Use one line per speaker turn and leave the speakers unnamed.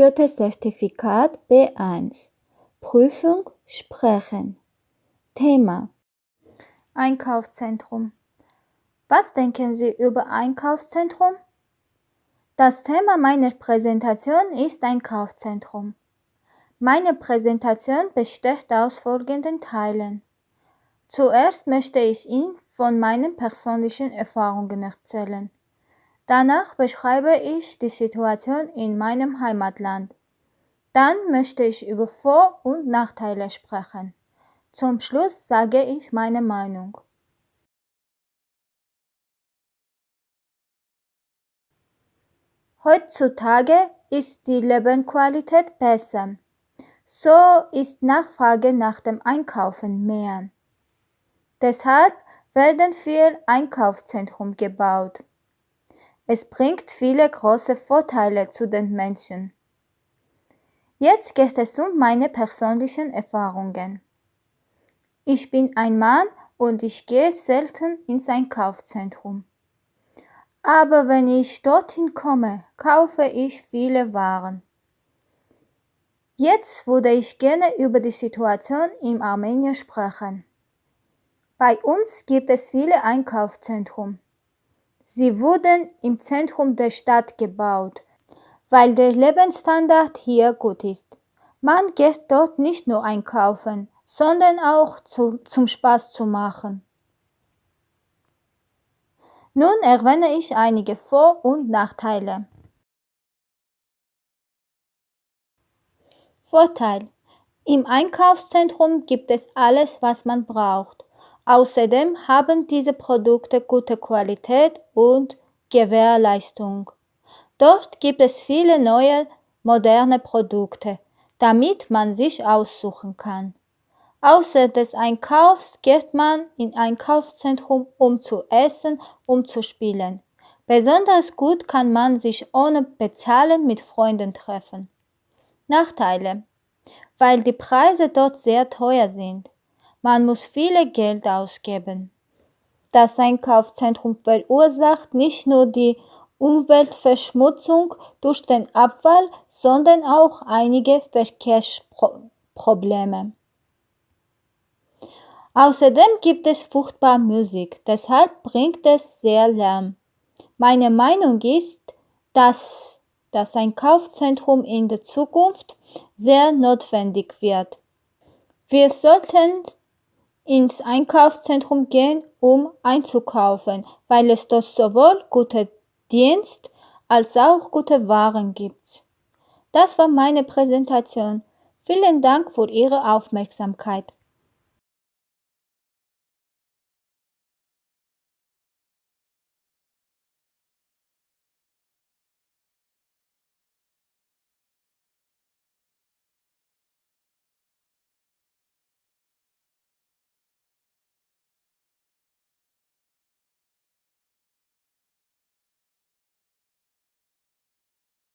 Goethe-Zertifikat B1 Prüfung Sprechen Thema Einkaufszentrum Was denken Sie über Einkaufszentrum? Das Thema meiner Präsentation ist Einkaufszentrum. Meine Präsentation besteht aus folgenden Teilen. Zuerst möchte ich Ihnen von meinen persönlichen Erfahrungen erzählen. Danach beschreibe ich die Situation in meinem Heimatland. Dann möchte ich über Vor- und Nachteile sprechen. Zum Schluss sage ich meine Meinung. Heutzutage ist die Lebensqualität besser. So ist Nachfrage nach dem Einkaufen mehr. Deshalb werden viele Einkaufszentren gebaut. Es bringt viele große Vorteile zu den Menschen. Jetzt geht es um meine persönlichen Erfahrungen. Ich bin ein Mann und ich gehe selten ins Einkaufszentrum. Aber wenn ich dorthin komme, kaufe ich viele Waren. Jetzt würde ich gerne über die Situation in Armenien sprechen. Bei uns gibt es viele Einkaufszentren. Sie wurden im Zentrum der Stadt gebaut, weil der Lebensstandard hier gut ist. Man geht dort nicht nur einkaufen, sondern auch zu, zum Spaß zu machen. Nun erwähne ich einige Vor- und Nachteile. Vorteil. Im Einkaufszentrum gibt es alles, was man braucht. Außerdem haben diese Produkte gute Qualität und Gewährleistung. Dort gibt es viele neue, moderne Produkte, damit man sich aussuchen kann. Außer des Einkaufs geht man in Einkaufszentrum, um zu essen, um zu spielen. Besonders gut kann man sich ohne Bezahlen mit Freunden treffen. Nachteile. Weil die Preise dort sehr teuer sind. Man muss viel Geld ausgeben. Das Einkaufszentrum verursacht nicht nur die Umweltverschmutzung durch den Abfall, sondern auch einige Verkehrsprobleme. Außerdem gibt es furchtbar Musik, deshalb bringt es sehr Lärm. Meine Meinung ist, dass das Einkaufszentrum in der Zukunft sehr notwendig wird. Wir sollten ins Einkaufszentrum gehen, um einzukaufen, weil es dort sowohl gute Dienst als auch gute Waren gibt. Das war meine Präsentation. Vielen Dank für Ihre Aufmerksamkeit.